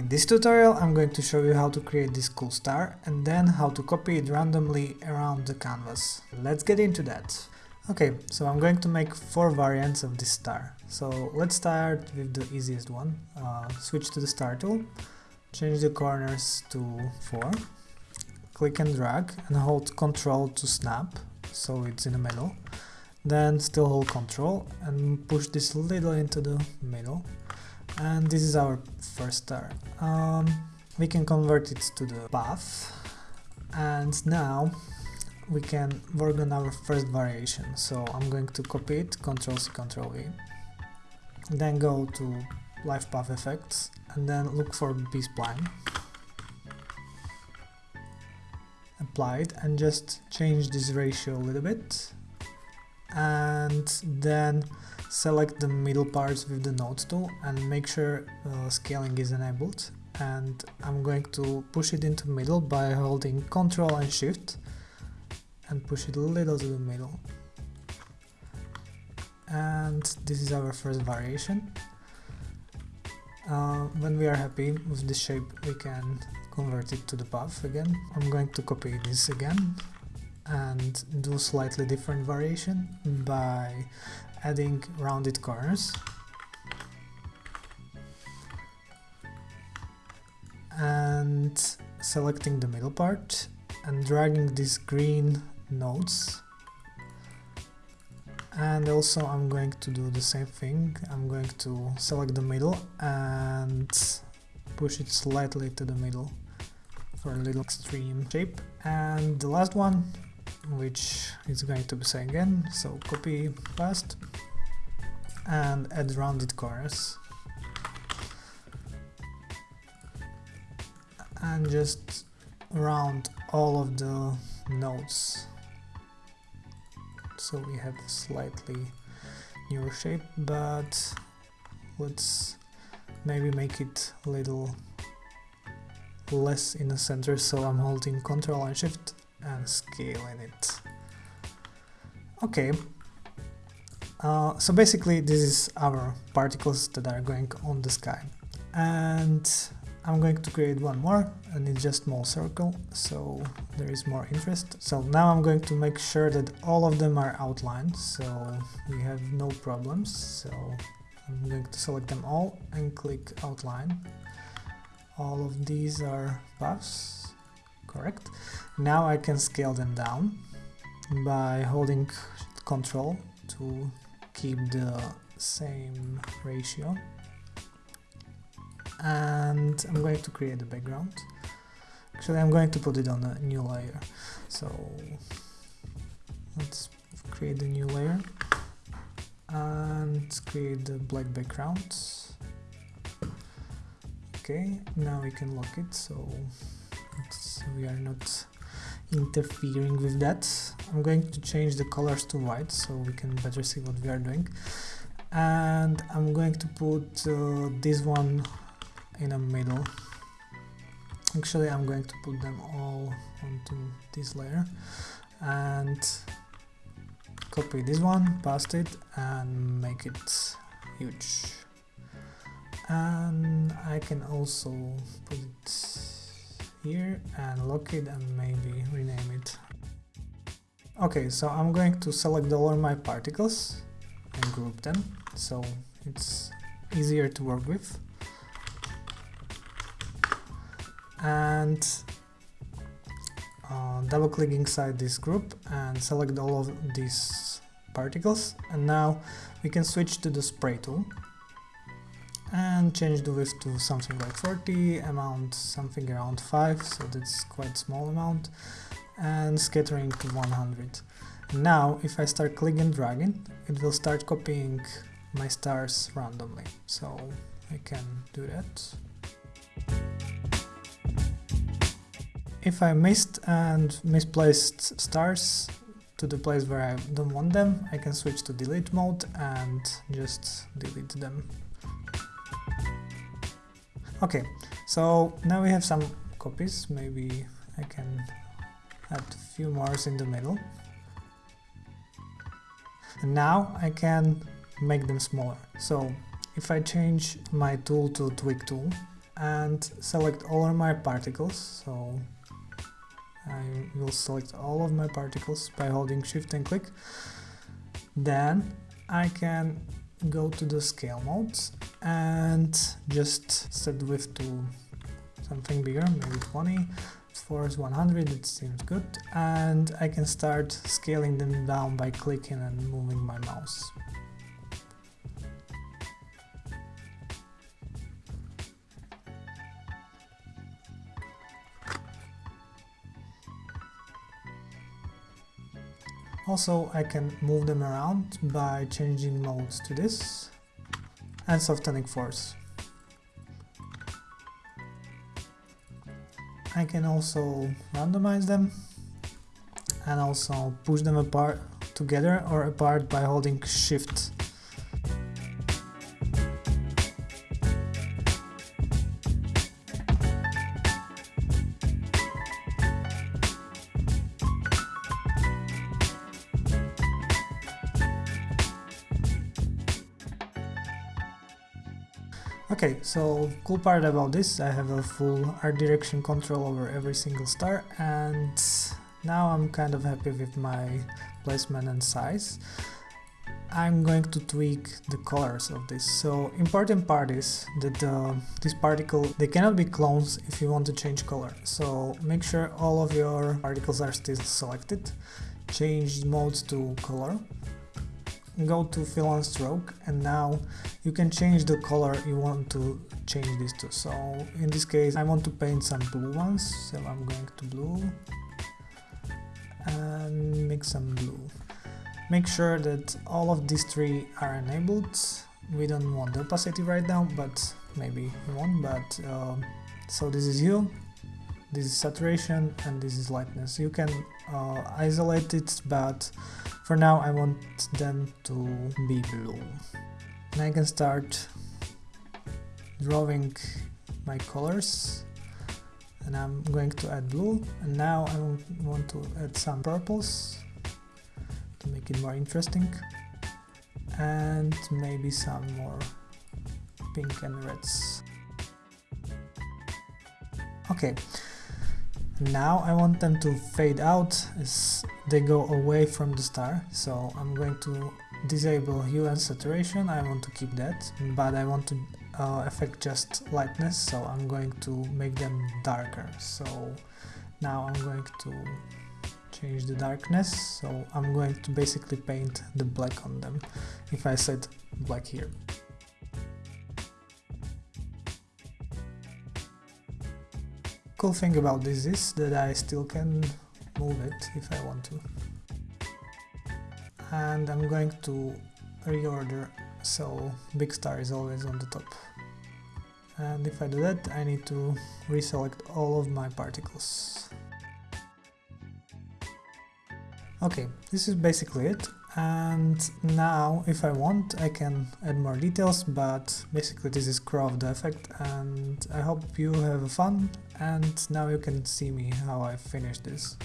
In this tutorial I'm going to show you how to create this cool star and then how to copy it randomly around the canvas. Let's get into that. Okay, so I'm going to make four variants of this star. So let's start with the easiest one. Uh, switch to the star tool, change the corners to 4, click and drag and hold Ctrl to snap, so it's in the middle. Then still hold Ctrl and push this little into the middle. And this is our first star. Um, we can convert it to the path. And now we can work on our first variation. So I'm going to copy it, Ctrl C, Ctrl V. Then go to Live Path Effects and then look for B-Spline. Apply it and just change this ratio a little bit. And then select the middle parts with the node tool and make sure uh, scaling is enabled. And I'm going to push it into middle by holding Ctrl and Shift and push it a little to the middle. And this is our first variation. Uh, when we are happy with this shape we can convert it to the path again. I'm going to copy this again and do slightly different variation by adding rounded corners. And selecting the middle part and dragging these green nodes. And also I'm going to do the same thing. I'm going to select the middle and push it slightly to the middle for a little extreme shape. And the last one which is going to be same again so copy past and add rounded corners and just round all of the nodes. So we have slightly newer shape but let's maybe make it a little less in the center so I'm holding Ctrl and Shift and scaling it. Okay, uh, so basically this is our particles that are going on the sky and I'm going to create one more and it's just small circle so there is more interest. So now I'm going to make sure that all of them are outlined so we have no problems. So I'm going to select them all and click outline. All of these are paths, correct. Now I can scale them down by holding Ctrl to keep the same ratio and I'm going to create a background. Actually, I'm going to put it on a new layer. So let's create a new layer and create the black background. Okay, now we can lock it so we are not interfering with that. I'm going to change the colors to white so we can better see what we are doing. And I'm going to put uh, this one in the middle actually I'm going to put them all onto this layer and copy this one, paste it and make it huge and I can also put it here and lock it and maybe rename it. Okay so I'm going to select all of my particles and group them so it's easier to work with. And uh, double click inside this group and select all of these particles. And now we can switch to the spray tool and change the width to something like 40, amount something around 5, so that's quite small amount, and scattering to 100. Now, if I start clicking and dragging, it will start copying my stars randomly, so I can do that. if I missed and misplaced stars to the place where I don't want them, I can switch to delete mode and just delete them. Okay, so now we have some copies, maybe I can add a few more in the middle. And now I can make them smaller. So if I change my tool to tweak tool and select all of my particles so I will select all of my particles by holding shift and click then I can go to the scale modes and just set width to something bigger, maybe 20, force 100, it seems good, and I can start scaling them down by clicking and moving my mouse. Also, I can move them around by changing modes to this and softening force. I can also randomize them and also push them apart together or apart by holding shift Okay, so cool part about this, I have a full art direction control over every single star and now I'm kind of happy with my placement and size. I'm going to tweak the colors of this. So important part is that uh, this particle, they cannot be clones if you want to change color. So make sure all of your particles are still selected. Change modes to color go to fill and stroke and now you can change the color you want to change this to. So in this case I want to paint some blue ones so I'm going to blue and make some blue. Make sure that all of these three are enabled. We don't want the opacity right now but maybe you want but uh, so this is hue this is saturation and this is lightness you can uh, isolate it but for now I want them to be blue. And I can start drawing my colors and I'm going to add blue and now I want to add some purples to make it more interesting and maybe some more pink and reds. Okay, now I want them to fade out as they go away from the star, so I'm going to disable hue and saturation, I want to keep that, but I want to uh, affect just lightness, so I'm going to make them darker. So now I'm going to change the darkness, so I'm going to basically paint the black on them, if I set black here. Cool thing about this is that I still can move it if I want to. And I'm going to reorder so big star is always on the top. And if I do that, I need to reselect all of my particles. Okay, this is basically it and now if I want I can add more details but basically this is Crow of the effect and I hope you have fun and now you can see me how I finish this.